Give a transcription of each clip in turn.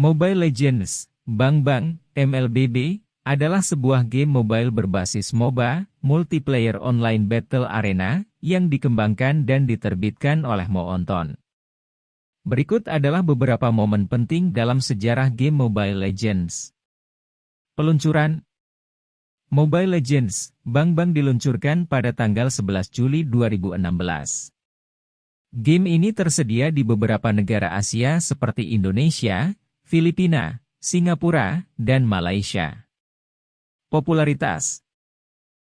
Mobile Legends, Bang Bang, MLBB, adalah sebuah game mobile berbasis MOBA, Multiplayer Online Battle Arena, yang dikembangkan dan diterbitkan oleh Moonton. Berikut adalah beberapa momen penting dalam sejarah game Mobile Legends. Peluncuran Mobile Legends, Bang Bang diluncurkan pada tanggal 11 Juli 2016. Game ini tersedia di beberapa negara Asia seperti Indonesia, Filipina, Singapura, dan Malaysia. Popularitas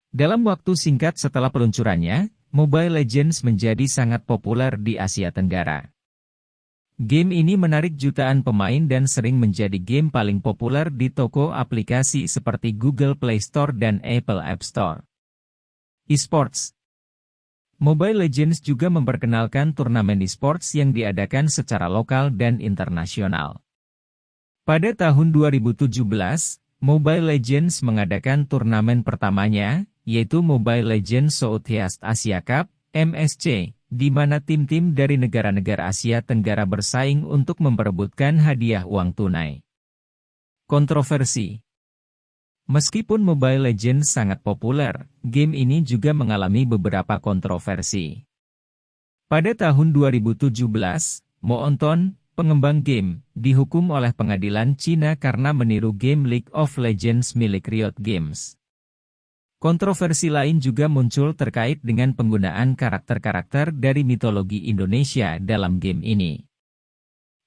Dalam waktu singkat setelah peluncurannya, Mobile Legends menjadi sangat populer di Asia Tenggara. Game ini menarik jutaan pemain dan sering menjadi game paling populer di toko aplikasi seperti Google Play Store dan Apple App Store. Esports Mobile Legends juga memperkenalkan turnamen esports yang diadakan secara lokal dan internasional. Pada tahun 2017, Mobile Legends mengadakan turnamen pertamanya, yaitu Mobile Legends Southeast Asia Cup, MSC, di mana tim-tim dari negara-negara Asia Tenggara bersaing untuk memperebutkan hadiah uang tunai. Kontroversi Meskipun Mobile Legends sangat populer, game ini juga mengalami beberapa kontroversi. Pada tahun 2017, Moonton, pengembang game, dihukum oleh pengadilan Cina karena meniru game League of Legends milik Riot Games. Kontroversi lain juga muncul terkait dengan penggunaan karakter-karakter dari mitologi Indonesia dalam game ini.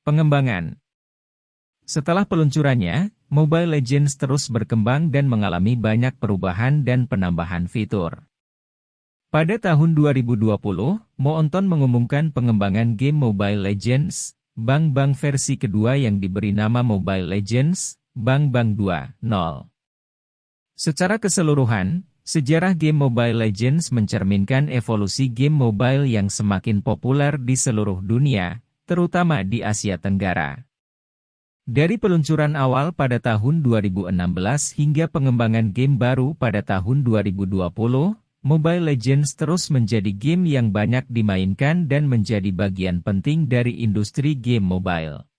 Pengembangan Setelah peluncurannya, Mobile Legends terus berkembang dan mengalami banyak perubahan dan penambahan fitur. Pada tahun 2020, Moonton mengumumkan pengembangan game Mobile Legends, Bang versi kedua yang diberi nama Mobile Legends, Bang Bang 2.0. Secara keseluruhan, sejarah game Mobile Legends mencerminkan evolusi game mobile yang semakin populer di seluruh dunia, terutama di Asia Tenggara. Dari peluncuran awal pada tahun 2016 hingga pengembangan game baru pada tahun 2020, Mobile Legends terus menjadi game yang banyak dimainkan dan menjadi bagian penting dari industri game mobile.